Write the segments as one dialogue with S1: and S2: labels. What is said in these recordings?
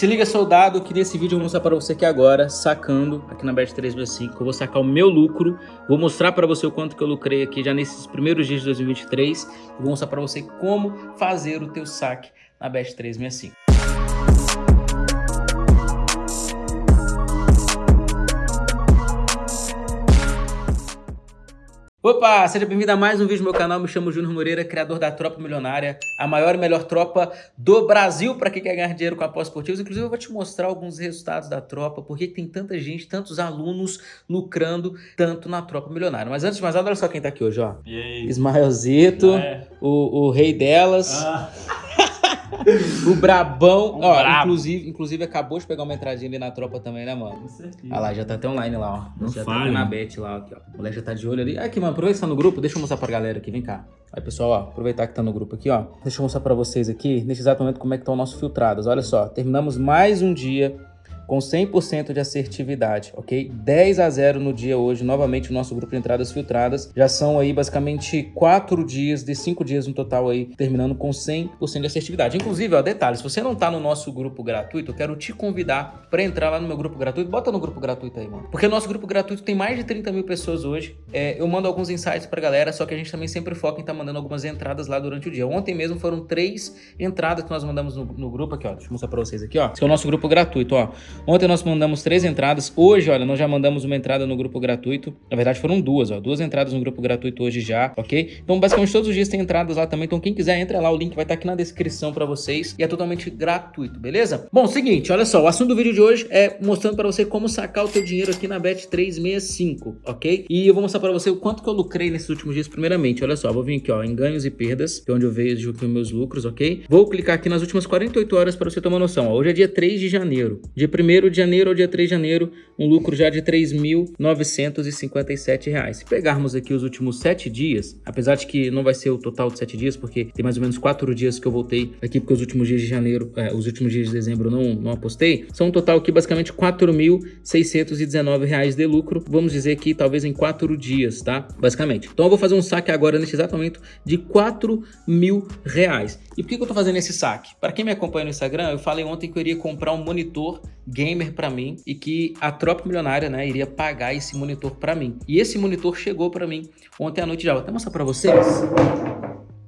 S1: Se liga, soldado, que nesse vídeo eu vou mostrar para você aqui agora, sacando aqui na Bet365, eu vou sacar o meu lucro, vou mostrar para você o quanto que eu lucrei aqui já nesses primeiros dias de 2023, e vou mostrar para você como fazer o teu saque na Bet365. Opa, seja bem-vindo a mais um vídeo no meu canal, me chamo Júnior Moreira, criador da Tropa Milionária, a maior e melhor tropa do Brasil para quem quer ganhar dinheiro com apostas esportivas. Inclusive eu vou te mostrar alguns resultados da tropa, porque tem tanta gente, tantos alunos lucrando tanto na Tropa Milionária. Mas antes de mais nada, olha só quem tá aqui hoje, ó.
S2: E aí?
S1: Ismaelzito,
S2: É.
S1: o, o rei delas.
S2: Ah,
S1: O Brabão,
S2: Um
S1: ó,
S2: brabo.
S1: inclusive, inclusive acabou de pegar uma entradinha ali na tropa também, né, mano?
S2: com certeza.
S1: Olha lá, já tá até online lá, ó.
S2: Não
S1: já tá
S2: falha.
S1: até na bet lá, aqui, ó. O moleque já tá de olho ali. Aqui, mano, aproveita que tá no grupo, deixa eu mostrar pra galera aqui, vem cá. Aí, pessoal, ó, aproveitar que tá no grupo aqui, ó. Deixa eu mostrar pra vocês aqui, nesse exato momento, como é que tá o nosso filtrados. Olha só, terminamos mais um dia com 100% de assertividade, ok? 10 a 0 no dia hoje, novamente o nosso grupo de entradas filtradas. Já são aí basicamente 4 dias, de 5 dias no total aí, terminando com 100% de assertividade. Inclusive, ó, detalhe, se você não tá no nosso grupo gratuito, eu quero te convidar para entrar lá no meu grupo gratuito. Bota no grupo gratuito aí, mano. Porque o nosso grupo gratuito tem mais de 30 mil pessoas hoje. É, eu mando alguns insights pra galera, só que a gente também sempre foca em estar mandando algumas entradas lá durante o dia. Ontem mesmo foram três entradas que nós mandamos no, no grupo aqui, ó. Deixa eu mostrar pra vocês aqui, ó. Esse é o nosso grupo gratuito, ó. Ontem nós mandamos três entradas. Hoje, olha, nós já mandamos uma entrada no grupo gratuito. Na verdade, foram duas, ó. Duas entradas no grupo gratuito hoje já, ok? Então, basicamente, todos os dias tem entradas lá também. Então, quem quiser, entra lá. O link vai estar aqui na descrição pra vocês. E é totalmente gratuito, beleza? Bom, seguinte, olha só. O assunto do vídeo de hoje é mostrando pra você como sacar o teu dinheiro aqui na Bet365, ok? E eu vou mostrar pra você o quanto que eu lucrei nesses últimos dias, primeiramente. Olha só, vou vir aqui, ó, em ganhos e perdas, que é onde eu vejo aqui os meus lucros, ok? Vou clicar aqui nas últimas 48 horas pra você uma noção, ó. Hoje é dia 3 de janeiro. Dia 1 de janeiro ao dia 3 de janeiro, um lucro já de 3.957 reais. Se pegarmos aqui os últimos 7 dias, apesar de que não vai ser o total de 7 dias, porque tem mais ou menos 4 dias que eu voltei aqui, porque os últimos dias de janeiro, é, os últimos dias de dezembro não, não apostei, são um total aqui basicamente 4.619 reais de lucro, vamos dizer que talvez em 4 dias, tá? Basicamente. Então eu vou fazer um saque agora nesse exato momento de 4 mil reais. E por que, que eu tô fazendo esse saque? Para quem me acompanha no Instagram, eu falei ontem que eu iria comprar um monitor gamer para mim e que a tropa milionária, né, iria pagar esse monitor para mim. E esse monitor chegou para mim ontem à noite já. Vou até mostrar para vocês.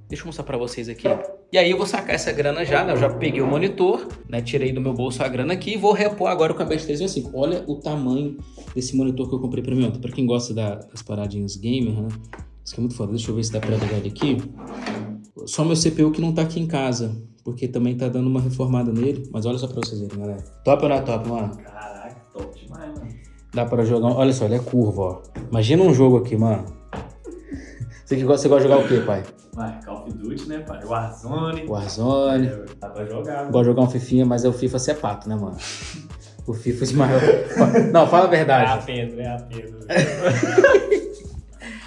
S1: Deixa eu mostrar para vocês aqui. E aí eu vou sacar essa grana já, né? Eu já peguei o monitor, né? Tirei do meu bolso a grana aqui e vou repor agora com a Bet 365. Olha o tamanho desse monitor que eu comprei para mim ontem. Para quem gosta da- das paradinhas gamer, né? Isso aqui é muito foda. Deixa eu ver se dá pra ligar ele aqui. Só meu CPU que não tá aqui em casa, porque também tá dando uma reformada nele. Mas olha só pra vocês verem, galera. Top ou não é top, mano?
S2: Caraca, top demais, mano.
S1: Dá pra jogar... Olha só, ele é curvo, ó. Imagina um jogo aqui, mano. Você, que gosta, você gosta de jogar o quê, pai?
S2: Vai, Call of Duty, né, pai? Warzone.
S1: Warzone.
S2: É, Dá pra jogar.
S1: Gosto de jogar um Fifinha, mas é o FIFA ser pato, né, mano? O FIFA Ismael... Não, fala a
S2: É a
S1: verdade.
S2: Pedro, é a Pedro.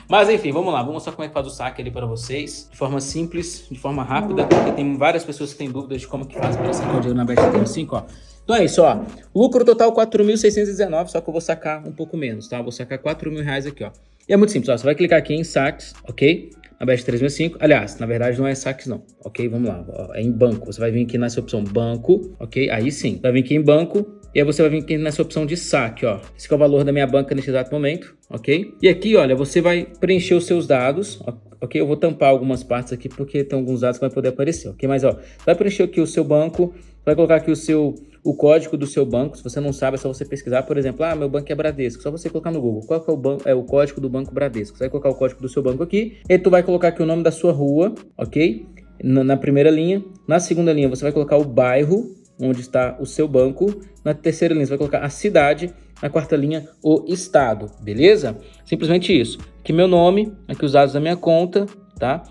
S1: Mas enfim, vamos lá. Vou mostrar como é que faz o saque ali para vocês. De forma simples, de forma rápida. Porque tem várias pessoas que têm dúvidas de como que faz para sacar o dinheiro na Bet365, ó. Então é isso, ó. Lucro total 4.619, só que eu vou sacar um pouco menos, tá? Vou sacar 4 mil reais aqui, ó. E é muito simples, ó. Você vai clicar aqui em saques, ok? Na Bet365. Aliás, na verdade não é saques não, ok? Vamos lá, ó. é em banco. Você vai vir aqui nessa opção banco, ok? Aí sim. Vai vir aqui em banco e aí você vai vir aqui nessa opção de saque, ó. Esse é o valor da minha banca nesse exato momento, ok? E aqui, olha, você vai preencher os seus dados, ok? Eu vou tampar algumas partes aqui porque tem alguns dados que vai poder aparecer, ok? Mas, ó, vai preencher aqui o seu banco, vai colocar aqui o seu... O código do seu banco, se você não sabe, é só você pesquisar, por exemplo, ah, meu banco é Bradesco, só você colocar no Google, qual é o, ban é o código do banco Bradesco, você vai colocar o código do seu banco aqui, e tu vai colocar aqui o nome da sua rua, ok? Na, na primeira linha, na segunda linha você vai colocar o bairro, onde está o seu banco. Na terceira linha, você vai colocar a cidade. Na quarta linha, o estado, beleza? Simplesmente isso. Aqui meu nome, aqui os dados da minha conta, tá?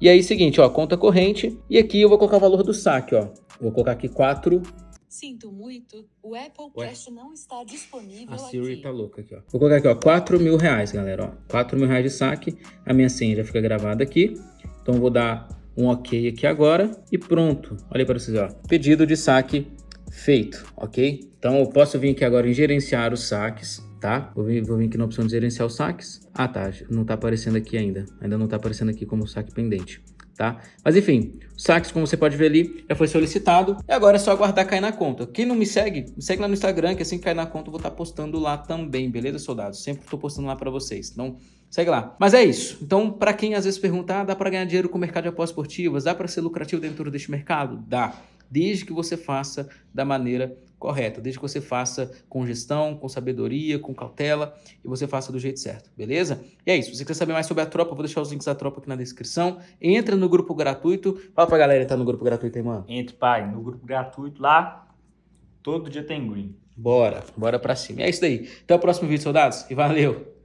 S1: E aí, seguinte, ó, conta corrente. E aqui eu vou colocar o valor do saque, ó. Vou colocar aqui 4.
S3: Sinto muito, o Apple
S1: Ué?
S3: Cash não está disponível
S1: A Siri
S3: aqui.
S1: tá louca aqui, ó. Vou colocar aqui, ó, 4 mil reais, galera, ó. 4 mil reais de saque. A minha senha já fica gravada aqui. Então eu vou dar um ok aqui agora e pronto. Olha para vocês, ó. Pedido de saque feito, ok? Então eu posso vir aqui agora em gerenciar os saques, tá? Vou vir, vou vir aqui na opção de gerenciar os saques. Ah, tá. Não tá aparecendo aqui ainda. Ainda não tá aparecendo aqui como saque pendente. Tá? Mas enfim, o saques, como você pode ver ali, já foi solicitado. E agora é só aguardar cair na conta. Quem não me segue, me segue lá no Instagram, que assim que cair na conta eu vou estar postando lá também, beleza, soldados? Sempre estou postando lá para vocês. Então, segue lá. Mas é isso. Então, para quem às vezes pergunta, ah, dá para ganhar dinheiro com o mercado de apostas esportivas? Dá para ser lucrativo dentro deste mercado? Dá. Desde que você faça da maneira correta, desde que você faça com gestão, com sabedoria, com cautela e você faça do jeito certo, beleza? E é isso. Se você quer saber mais sobre a tropa, eu vou deixar os links da tropa aqui na descrição. Entra no grupo gratuito. Fala pra galera que tá no grupo gratuito aí, mano.
S4: Entre, pai, no grupo gratuito lá, todo dia tem green.
S1: Bora, bora pra cima. E é isso daí. Até o próximo vídeo, soldados, e valeu!